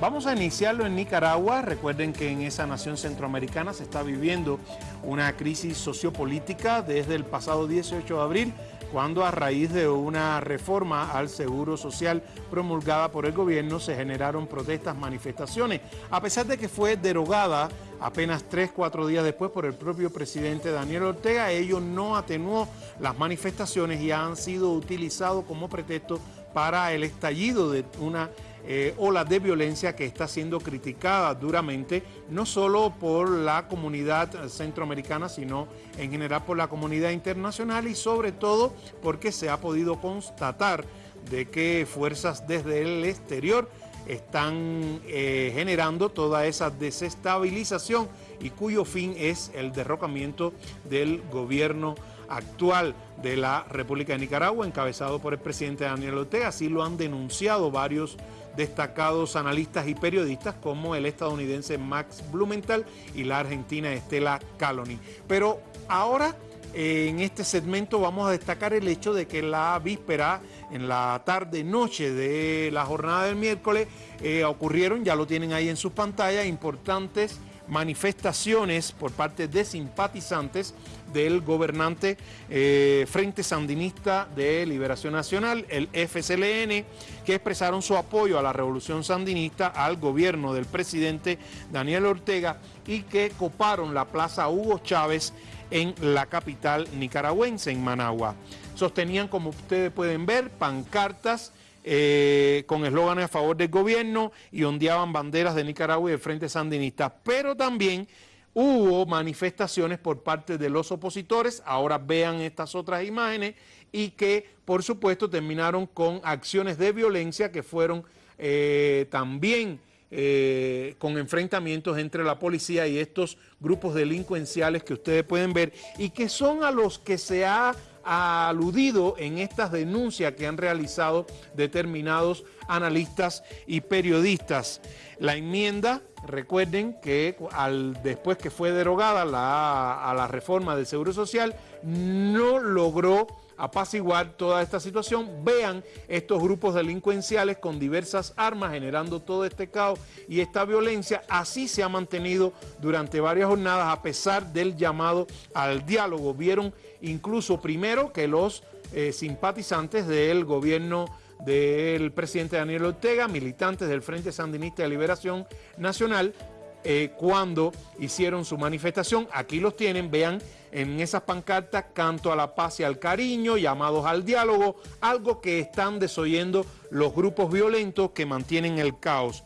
Vamos a iniciarlo en Nicaragua. Recuerden que en esa nación centroamericana se está viviendo una crisis sociopolítica desde el pasado 18 de abril, cuando a raíz de una reforma al seguro social promulgada por el gobierno se generaron protestas, manifestaciones. A pesar de que fue derogada apenas tres, cuatro días después por el propio presidente Daniel Ortega, ello no atenuó las manifestaciones y han sido utilizados como pretexto para el estallido de una eh, ola de violencia que está siendo criticada duramente, no solo por la comunidad centroamericana, sino en general por la comunidad internacional y sobre todo porque se ha podido constatar de que fuerzas desde el exterior están eh, generando toda esa desestabilización y cuyo fin es el derrocamiento del gobierno actual de la República de Nicaragua, encabezado por el presidente Daniel Ortega. Así lo han denunciado varios destacados analistas y periodistas como el estadounidense Max Blumenthal y la argentina Estela Caloni. Pero ahora en este segmento vamos a destacar el hecho de que la víspera, en la tarde-noche de la jornada del miércoles, eh, ocurrieron, ya lo tienen ahí en sus pantallas, importantes manifestaciones por parte de simpatizantes del gobernante eh, Frente Sandinista de Liberación Nacional, el FSLN, que expresaron su apoyo a la revolución sandinista, al gobierno del presidente Daniel Ortega y que coparon la plaza Hugo Chávez en la capital nicaragüense, en Managua. Sostenían, como ustedes pueden ver, pancartas eh, con eslóganes a favor del gobierno y ondeaban banderas de Nicaragua y del Frente Sandinista, pero también hubo manifestaciones por parte de los opositores, ahora vean estas otras imágenes, y que por supuesto terminaron con acciones de violencia que fueron eh, también eh, con enfrentamientos entre la policía y estos grupos delincuenciales que ustedes pueden ver y que son a los que se ha aludido en estas denuncias que han realizado determinados analistas y periodistas. La enmienda, recuerden que al, después que fue derogada la, a la reforma del Seguro Social, no logró apaciguar toda esta situación. Vean estos grupos delincuenciales con diversas armas generando todo este caos y esta violencia. Así se ha mantenido durante varias jornadas a pesar del llamado al diálogo. Vieron incluso primero que los eh, simpatizantes del gobierno del presidente Daniel Ortega, militantes del Frente Sandinista de Liberación Nacional, eh, cuando hicieron su manifestación. Aquí los tienen, vean en esas pancartas, canto a la paz y al cariño, llamados al diálogo, algo que están desoyendo los grupos violentos que mantienen el caos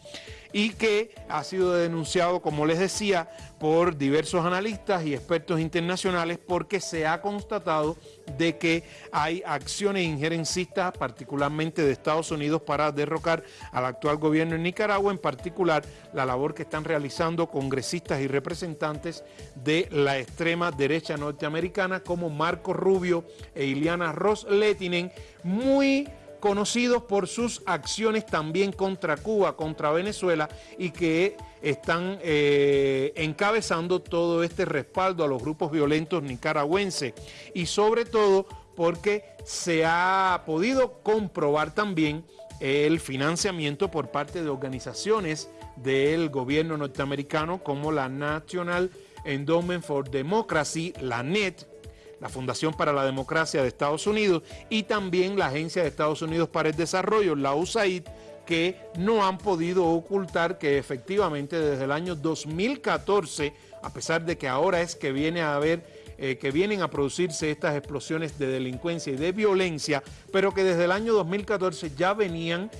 y que ha sido denunciado, como les decía, por diversos analistas y expertos internacionales porque se ha constatado de que hay acciones injerencistas, particularmente de Estados Unidos, para derrocar al actual gobierno en Nicaragua, en particular la labor que están realizando congresistas y representantes de la extrema derecha norteamericana como Marco Rubio e Iliana Ross Letinen, muy conocidos por sus acciones también contra Cuba, contra Venezuela y que están eh, encabezando todo este respaldo a los grupos violentos nicaragüenses. Y sobre todo porque se ha podido comprobar también el financiamiento por parte de organizaciones del gobierno norteamericano como la National Endowment for Democracy, la NET, la Fundación para la Democracia de Estados Unidos y también la Agencia de Estados Unidos para el Desarrollo, la USAID, que no han podido ocultar que efectivamente desde el año 2014, a pesar de que ahora es que viene a haber eh, que vienen a producirse estas explosiones de delincuencia y de violencia, pero que desde el año 2014 ya venían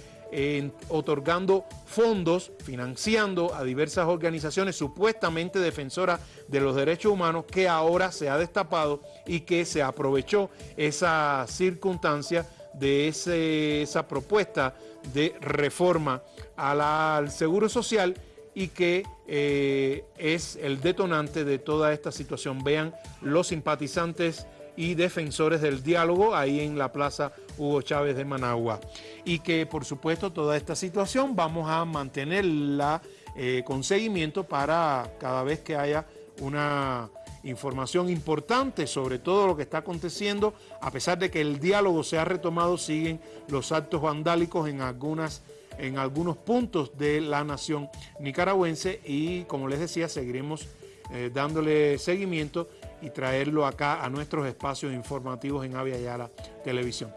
otorgando fondos, financiando a diversas organizaciones supuestamente defensoras de los derechos humanos que ahora se ha destapado y que se aprovechó esa circunstancia de esa propuesta de reforma al Seguro Social y que eh, es el detonante de toda esta situación. Vean los simpatizantes y defensores del diálogo ahí en la Plaza Hugo Chávez de Managua. Y que por supuesto toda esta situación vamos a mantenerla eh, con seguimiento para cada vez que haya una información importante sobre todo lo que está aconteciendo, a pesar de que el diálogo se ha retomado, siguen los actos vandálicos en algunas en algunos puntos de la nación nicaragüense y como les decía seguiremos eh, dándole seguimiento y traerlo acá a nuestros espacios informativos en Avia Yala Televisión.